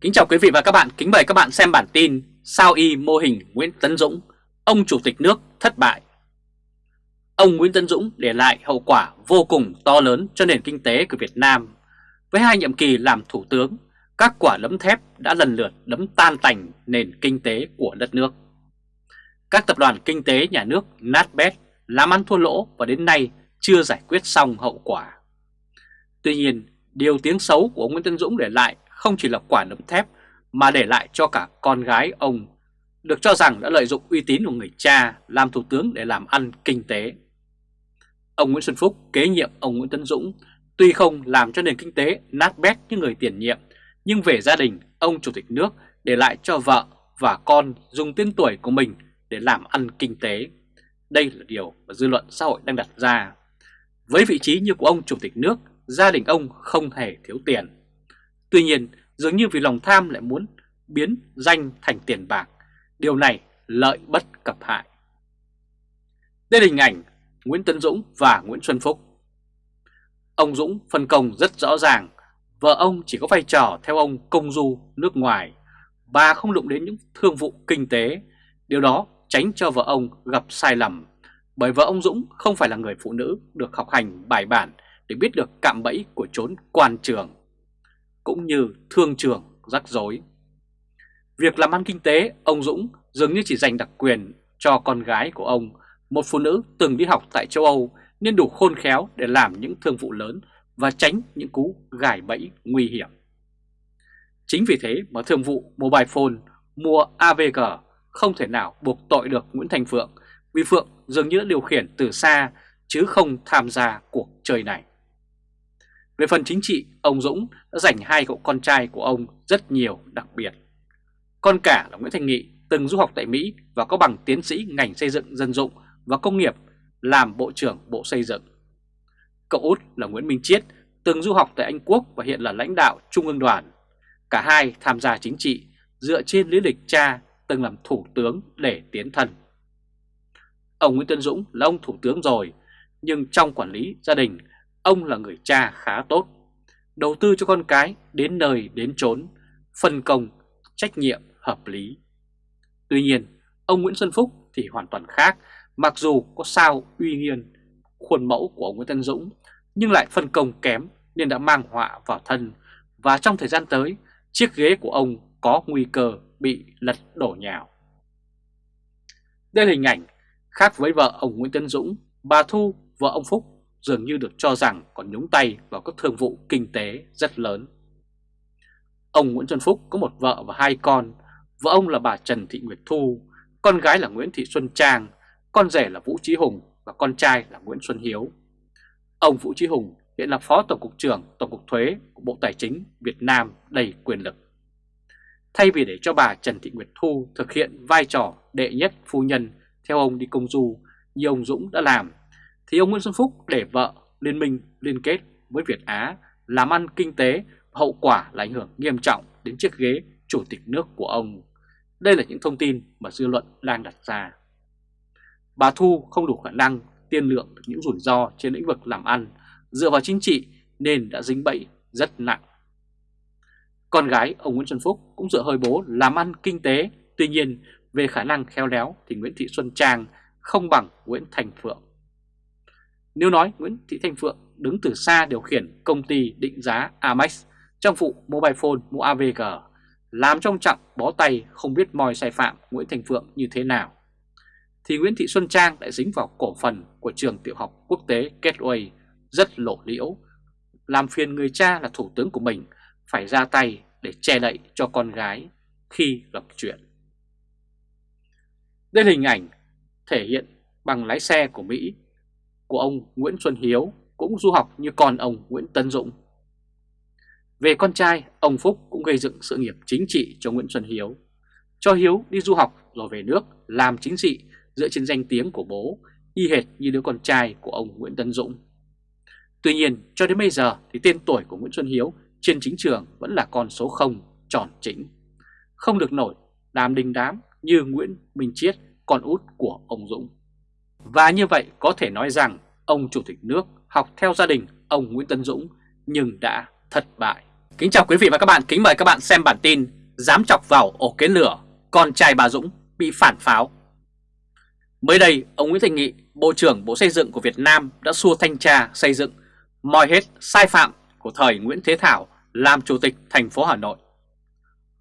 Kính chào quý vị và các bạn, kính mời các bạn xem bản tin Sao y mô hình Nguyễn Tấn Dũng, ông chủ tịch nước thất bại. Ông Nguyễn Tấn Dũng để lại hậu quả vô cùng to lớn cho nền kinh tế của Việt Nam. Với hai nhiệm kỳ làm thủ tướng, các quả lấm thép đã lần lượt đấm tan tành nền kinh tế của đất nước. Các tập đoàn kinh tế nhà nước nát bét, làm ăn thua lỗ và đến nay chưa giải quyết xong hậu quả. Tuy nhiên, điều tiếng xấu của ông Nguyễn Tấn Dũng để lại không chỉ là quả nấm thép mà để lại cho cả con gái ông, được cho rằng đã lợi dụng uy tín của người cha làm thủ tướng để làm ăn kinh tế. Ông Nguyễn Xuân Phúc kế nhiệm ông Nguyễn Tấn Dũng tuy không làm cho nền kinh tế nát bét như người tiền nhiệm, nhưng về gia đình ông Chủ tịch nước để lại cho vợ và con dùng tên tuổi của mình để làm ăn kinh tế. Đây là điều mà dư luận xã hội đang đặt ra. Với vị trí như của ông Chủ tịch nước, gia đình ông không hề thiếu tiền. Tuy nhiên, dường như vì lòng tham lại muốn biến danh thành tiền bạc. Điều này lợi bất cập hại. Đây là hình ảnh Nguyễn tấn Dũng và Nguyễn Xuân Phúc. Ông Dũng phân công rất rõ ràng, vợ ông chỉ có vai trò theo ông công du nước ngoài, bà không đụng đến những thương vụ kinh tế, điều đó tránh cho vợ ông gặp sai lầm, bởi vợ ông Dũng không phải là người phụ nữ được học hành bài bản để biết được cạm bẫy của chốn quan trường cũng như thương trường rắc rối. Việc làm ăn kinh tế, ông Dũng dường như chỉ dành đặc quyền cho con gái của ông, một phụ nữ từng đi học tại châu Âu nên đủ khôn khéo để làm những thương vụ lớn và tránh những cú gài bẫy nguy hiểm. Chính vì thế mà thương vụ Mobile Phone mua AVG không thể nào buộc tội được Nguyễn Thành Phượng vì Phượng dường như đã điều khiển từ xa chứ không tham gia cuộc chơi này. Về phần chính trị, ông Dũng đã dành hai cậu con trai của ông rất nhiều đặc biệt. Con cả là Nguyễn Thành Nghị từng du học tại Mỹ và có bằng tiến sĩ ngành xây dựng dân dụng và công nghiệp làm Bộ trưởng Bộ Xây dựng. Cậu út là Nguyễn Minh Chiết từng du học tại Anh Quốc và hiện là lãnh đạo Trung ương đoàn. Cả hai tham gia chính trị dựa trên lý lịch cha từng làm thủ tướng để tiến thân. Ông Nguyễn Tân Dũng là ông thủ tướng rồi, nhưng trong quản lý gia đình Ông là người cha khá tốt, đầu tư cho con cái đến nơi đến chốn, phân công, trách nhiệm hợp lý. Tuy nhiên, ông Nguyễn Xuân Phúc thì hoàn toàn khác, mặc dù có sao uy nghiêm khuôn mẫu của ông Nguyễn Tân Dũng, nhưng lại phân công kém nên đã mang họa vào thân và trong thời gian tới, chiếc ghế của ông có nguy cơ bị lật đổ nhào. Đây là hình ảnh khác với vợ ông Nguyễn Tân Dũng, bà Thu, vợ ông Phúc dường như được cho rằng còn nhúng tay vào các thương vụ kinh tế rất lớn. Ông Nguyễn Xuân Phúc có một vợ và hai con, vợ ông là bà Trần Thị Nguyệt Thu, con gái là Nguyễn Thị Xuân Trang, con rể là Vũ Trí Hùng và con trai là Nguyễn Xuân Hiếu. Ông Vũ Trí Hùng hiện là Phó Tổng cục trưởng Tổng cục Thuế của Bộ Tài chính Việt Nam đầy quyền lực. Thay vì để cho bà Trần Thị Nguyệt Thu thực hiện vai trò đệ nhất phu nhân theo ông đi công du như ông Dũng đã làm thì ông Nguyễn Xuân Phúc để vợ liên minh liên kết với Việt Á làm ăn kinh tế, hậu quả là ảnh hưởng nghiêm trọng đến chiếc ghế chủ tịch nước của ông. Đây là những thông tin mà dư luận đang đặt ra. Bà Thu không đủ khả năng tiên lượng được những rủi ro trên lĩnh vực làm ăn dựa vào chính trị nên đã dính bẫy rất nặng. Con gái ông Nguyễn Xuân Phúc cũng dựa hơi bố làm ăn kinh tế, tuy nhiên về khả năng khéo léo thì Nguyễn Thị Xuân Trang không bằng Nguyễn Thành Phượng. Nếu nói Nguyễn Thị Thanh Phượng đứng từ xa điều khiển công ty định giá Amex trong vụ mobile phone mua AVG, làm trong trọng bó tay không biết moi sai phạm Nguyễn Thành Phượng như thế nào, thì Nguyễn Thị Xuân Trang lại dính vào cổ phần của trường tiểu học quốc tế Gateway rất lộ liễu, làm phiền người cha là thủ tướng của mình phải ra tay để che đậy cho con gái khi gặp chuyện. Đây là hình ảnh thể hiện bằng lái xe của Mỹ của ông Nguyễn Xuân Hiếu cũng du học như con ông Nguyễn Tân Dũng. Về con trai, ông Phúc cũng gây dựng sự nghiệp chính trị cho Nguyễn Xuân Hiếu. Cho Hiếu đi du học rồi về nước làm chính trị dựa trên danh tiếng của bố, y hệt như đứa con trai của ông Nguyễn Tân Dũng. Tuy nhiên, cho đến bây giờ thì tên tuổi của Nguyễn Xuân Hiếu trên chính trường vẫn là con số 0 tròn chính. Không được nổi đàm đình đám như Nguyễn Minh Chiết, con út của ông Dũng. Và như vậy có thể nói rằng ông Chủ tịch nước học theo gia đình ông Nguyễn Tân Dũng nhưng đã thất bại. Kính chào quý vị và các bạn, kính mời các bạn xem bản tin Dám chọc vào ổ kiến lửa, con trai bà Dũng bị phản pháo. Mới đây, ông Nguyễn Thành Nghị, Bộ trưởng Bộ Xây dựng của Việt Nam đã xua thanh tra xây dựng moi hết sai phạm của thời Nguyễn Thế Thảo làm Chủ tịch thành phố Hà Nội.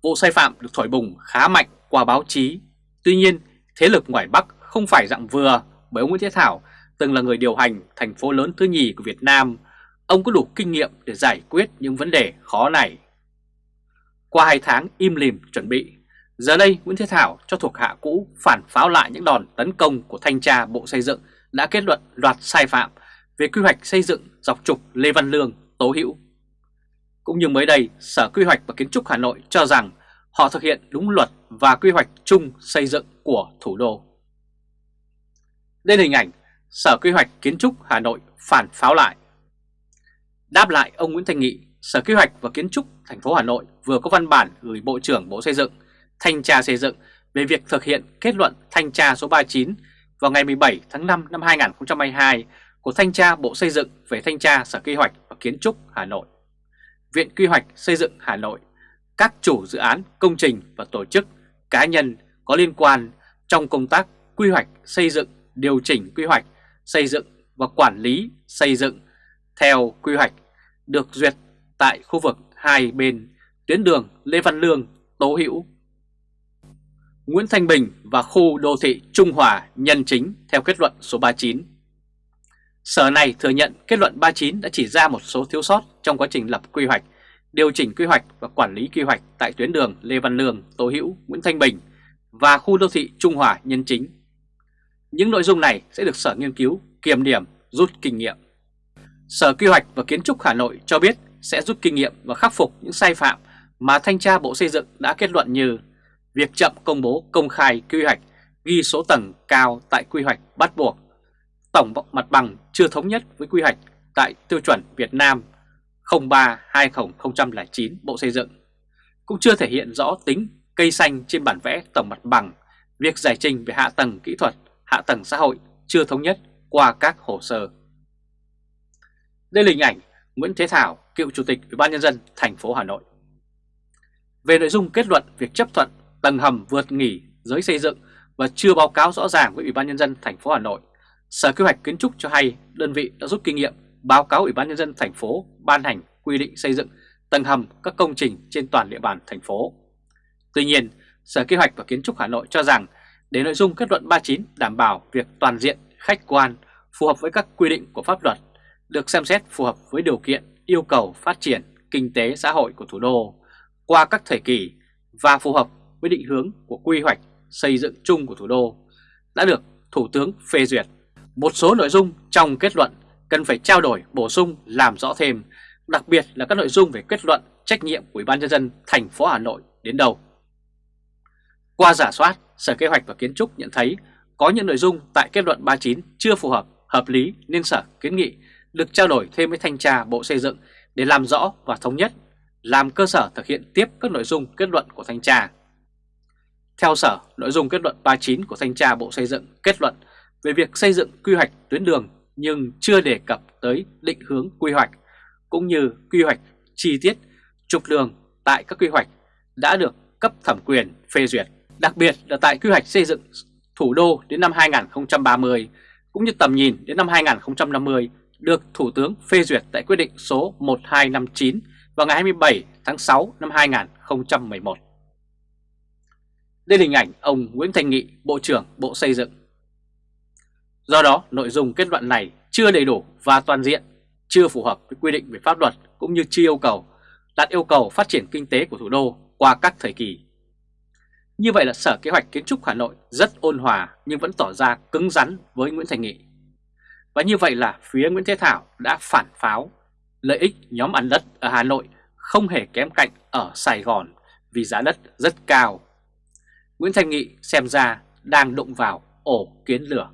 Vụ sai phạm được thổi bùng khá mạnh qua báo chí. Tuy nhiên, thế lực ngoài Bắc không phải dạng vừa bởi ông Nguyễn Thế Thảo từng là người điều hành thành phố lớn thứ nhì của Việt Nam ông có đủ kinh nghiệm để giải quyết những vấn đề khó này. Qua hai tháng im lìm chuẩn bị, giờ đây Nguyễn Thế Thảo cho thuộc hạ cũ phản pháo lại những đòn tấn công của thanh tra Bộ Xây dựng đã kết luận loạt sai phạm về quy hoạch xây dựng dọc trục Lê Văn Lương, Tố Hữu. Cũng như mới đây, Sở Quy hoạch và Kiến trúc Hà Nội cho rằng họ thực hiện đúng luật và quy hoạch chung xây dựng của thủ đô lên hình ảnh Sở Quy hoạch Kiến trúc Hà Nội phản pháo lại. Đáp lại ông Nguyễn Thành Nghị, Sở quy hoạch và Kiến trúc thành phố Hà Nội vừa có văn bản gửi Bộ trưởng Bộ Xây dựng, Thanh tra Xây dựng về việc thực hiện kết luận thanh tra số 39 vào ngày 17 tháng 5 năm 2022 của Thanh tra Bộ Xây dựng về Thanh tra Sở quy hoạch và Kiến trúc Hà Nội. Viện Quy hoạch Xây dựng Hà Nội, các chủ dự án, công trình và tổ chức, cá nhân có liên quan trong công tác quy hoạch xây dựng, điều chỉnh quy hoạch, xây dựng và quản lý xây dựng theo quy hoạch được duyệt tại khu vực hai bên tuyến đường Lê Văn Lương, Tố Hữu, Nguyễn Thanh Bình và khu đô thị Trung Hòa nhân chính theo kết luận số 39. Sở này thừa nhận kết luận 39 đã chỉ ra một số thiếu sót trong quá trình lập quy hoạch, điều chỉnh quy hoạch và quản lý quy hoạch tại tuyến đường Lê Văn Lương, Tố Hữu, Nguyễn Thanh Bình và khu đô thị Trung Hòa nhân chính. Những nội dung này sẽ được Sở nghiên cứu, kiểm điểm, rút kinh nghiệm. Sở Quy hoạch và Kiến trúc Hà Nội cho biết sẽ rút kinh nghiệm và khắc phục những sai phạm mà Thanh tra Bộ Xây dựng đã kết luận như việc chậm công bố công khai quy hoạch, ghi số tầng cao tại quy hoạch bắt buộc, tổng mặt bằng chưa thống nhất với quy hoạch tại tiêu chuẩn Việt Nam 03-2009 Bộ Xây dựng, cũng chưa thể hiện rõ tính cây xanh trên bản vẽ tổng mặt bằng, việc giải trình về hạ tầng kỹ thuật, hạ tầng xã hội chưa thống nhất qua các hồ sơ. Đây là hình ảnh Nguyễn Thế Thảo, cựu chủ tịch Ủy ban nhân dân thành phố Hà Nội. Về nội dung kết luận việc chấp thuận tầng hầm vượt nghỉ giới xây dựng và chưa báo cáo rõ ràng với Ủy ban nhân dân thành phố Hà Nội, Sở Kế hoạch Kiến trúc cho hay đơn vị đã rút kinh nghiệm báo cáo Ủy ban nhân dân thành phố ban hành quy định xây dựng tầng hầm các công trình trên toàn địa bàn thành phố. Tuy nhiên, Sở Kế hoạch và Kiến trúc Hà Nội cho rằng để nội dung kết luận 39 đảm bảo việc toàn diện, khách quan, phù hợp với các quy định của pháp luật được xem xét phù hợp với điều kiện yêu cầu phát triển kinh tế xã hội của thủ đô qua các thời kỳ và phù hợp với định hướng của quy hoạch xây dựng chung của thủ đô đã được Thủ tướng phê duyệt. Một số nội dung trong kết luận cần phải trao đổi bổ sung làm rõ thêm, đặc biệt là các nội dung về kết luận trách nhiệm của Ủy ban nhân dân thành phố Hà Nội đến đâu. Qua giả soát, Sở Kế hoạch và Kiến trúc nhận thấy có những nội dung tại kết luận 39 chưa phù hợp, hợp lý nên Sở kiến nghị được trao đổi thêm với Thanh tra Bộ Xây dựng để làm rõ và thống nhất, làm cơ sở thực hiện tiếp các nội dung kết luận của Thanh tra. Theo Sở, nội dung kết luận 39 của Thanh tra Bộ Xây dựng kết luận về việc xây dựng quy hoạch tuyến đường nhưng chưa đề cập tới định hướng quy hoạch cũng như quy hoạch chi tiết trục đường tại các quy hoạch đã được cấp thẩm quyền phê duyệt. Đặc biệt là tại quy hoạch xây dựng thủ đô đến năm 2030 cũng như tầm nhìn đến năm 2050 được Thủ tướng phê duyệt tại quyết định số 1259 vào ngày 27 tháng 6 năm 2011. Đây là hình ảnh ông Nguyễn Thành Nghị, Bộ trưởng Bộ Xây dựng. Do đó, nội dung kết luận này chưa đầy đủ và toàn diện, chưa phù hợp với quy định về pháp luật cũng như chưa yêu cầu đặt yêu cầu phát triển kinh tế của thủ đô qua các thời kỳ. Như vậy là Sở Kế hoạch Kiến trúc Hà Nội rất ôn hòa nhưng vẫn tỏ ra cứng rắn với Nguyễn Thành Nghị. Và như vậy là phía Nguyễn Thế Thảo đã phản pháo, lợi ích nhóm ăn đất ở Hà Nội không hề kém cạnh ở Sài Gòn vì giá đất rất cao. Nguyễn Thành Nghị xem ra đang đụng vào ổ kiến lửa.